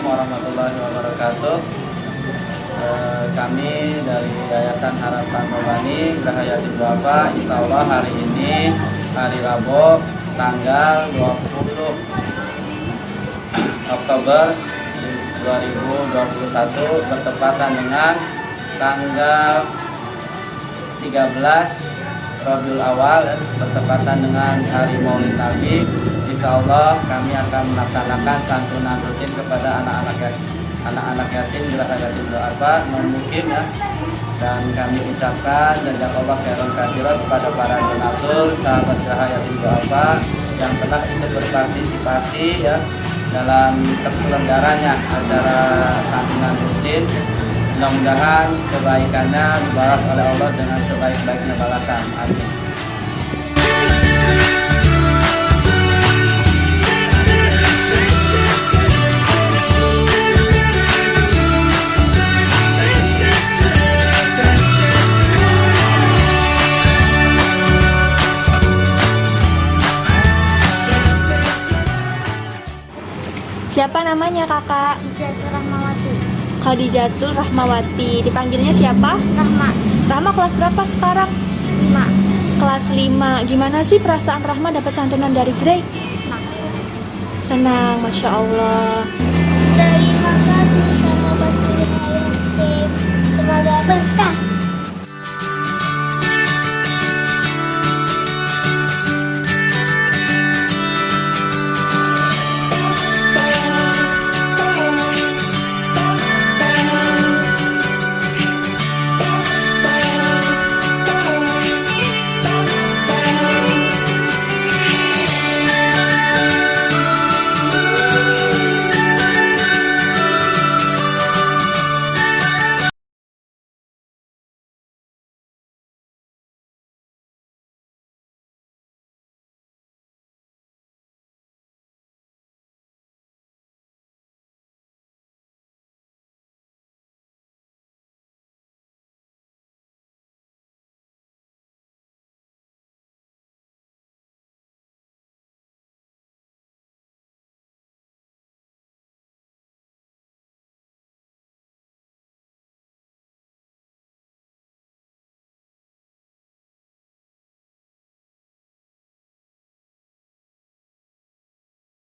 warahmatullahi wabarakatuh. Eh, kami dari Yayasan Harapan Nurani Geraha Yatim Duafa, Insya Allah hari ini hari Rabu tanggal 20 Oktober 2021 bertepatan dengan tanggal 13 Rabiul Awal bertepatan dengan hari Maulid Nabi Insya Allah kami akan melaksanakan santunan rutin kepada anak-anak yatim anak-anak yatim Geraha Yatim Doa mungkin ya. Dan kami ucapkan jazakallah khairan katsiran kepada para donatur sahabat Geraha Yatim Doa yang telah ikut berpartisipasi ya dalam terselenggaranya acara santunan rutin. Mudah-mudahan kebaikannya dibalas oleh Allah dengan sebaik-baiknya balasan. Amin Siapa namanya kakak? Jatuh Rahmawati Khadijatul Rahmawati. Dipanggilnya siapa? Rahma Rahma kelas berapa sekarang? 5 Kelas 5. Gimana sih perasaan Rahma dapat santunan dari? Nah, Senang, Masya Allah.